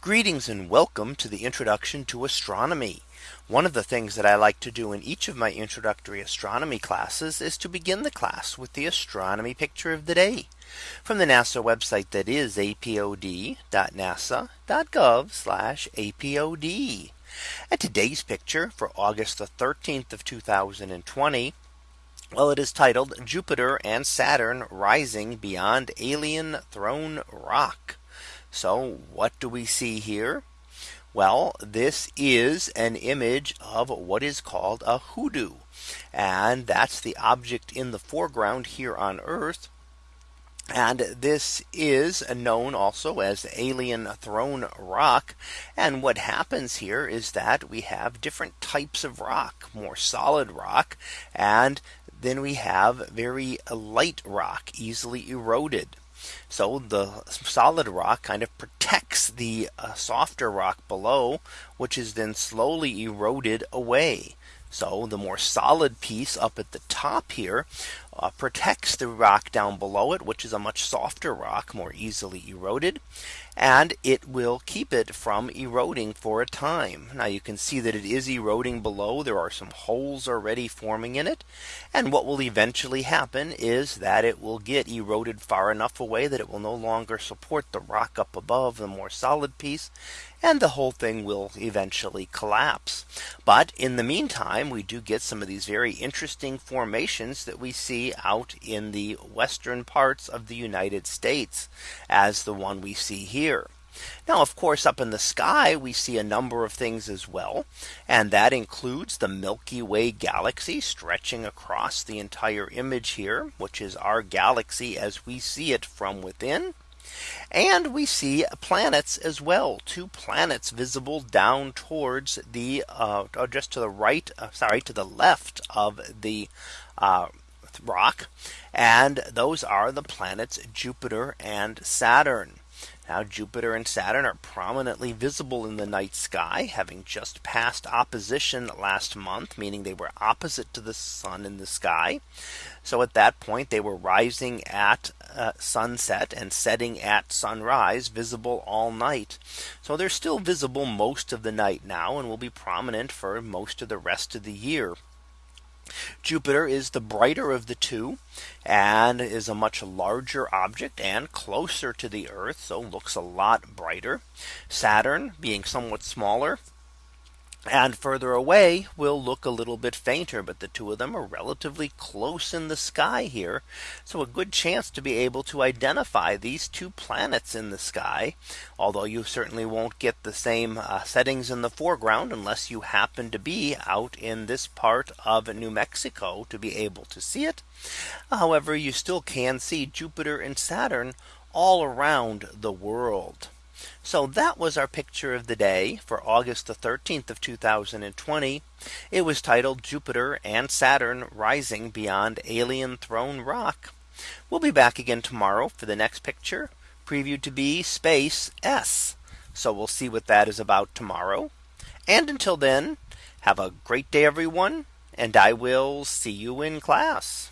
Greetings and welcome to the introduction to astronomy. One of the things that I like to do in each of my introductory astronomy classes is to begin the class with the astronomy picture of the day from the NASA website that is apod.nasa.gov apod. And today's picture for August the 13th of 2020. Well, it is titled Jupiter and Saturn rising beyond alien throne rock. So what do we see here? Well, this is an image of what is called a hoodoo. And that's the object in the foreground here on Earth. And this is known also as alien throne rock. And what happens here is that we have different types of rock, more solid rock, and then we have very light rock, easily eroded. So the solid rock kind of protects the uh, softer rock below, which is then slowly eroded away. So the more solid piece up at the top here uh, protects the rock down below it, which is a much softer rock, more easily eroded. And it will keep it from eroding for a time. Now you can see that it is eroding below. There are some holes already forming in it. And what will eventually happen is that it will get eroded far enough away that it will no longer support the rock up above the more solid piece. And the whole thing will eventually collapse. But in the meantime, we do get some of these very interesting formations that we see out in the western parts of the United States as the one we see here. Now, of course, up in the sky, we see a number of things as well. And that includes the Milky Way galaxy stretching across the entire image here, which is our galaxy as we see it from within. And we see planets as well. Two planets visible down towards the uh, just to the right, uh, sorry, to the left of the uh, rock. And those are the planets Jupiter and Saturn. Now Jupiter and Saturn are prominently visible in the night sky, having just passed opposition last month, meaning they were opposite to the sun in the sky. So at that point, they were rising at uh, sunset and setting at sunrise, visible all night. So they're still visible most of the night now and will be prominent for most of the rest of the year. Jupiter is the brighter of the two and is a much larger object and closer to the Earth. So looks a lot brighter. Saturn being somewhat smaller and further away will look a little bit fainter. But the two of them are relatively close in the sky here. So a good chance to be able to identify these two planets in the sky. Although you certainly won't get the same uh, settings in the foreground unless you happen to be out in this part of New Mexico to be able to see it. However, you still can see Jupiter and Saturn all around the world. So that was our picture of the day for August the 13th of 2020. It was titled Jupiter and Saturn rising beyond alien throne rock. We'll be back again tomorrow for the next picture previewed to be space S. So we'll see what that is about tomorrow. And until then, have a great day, everyone. And I will see you in class.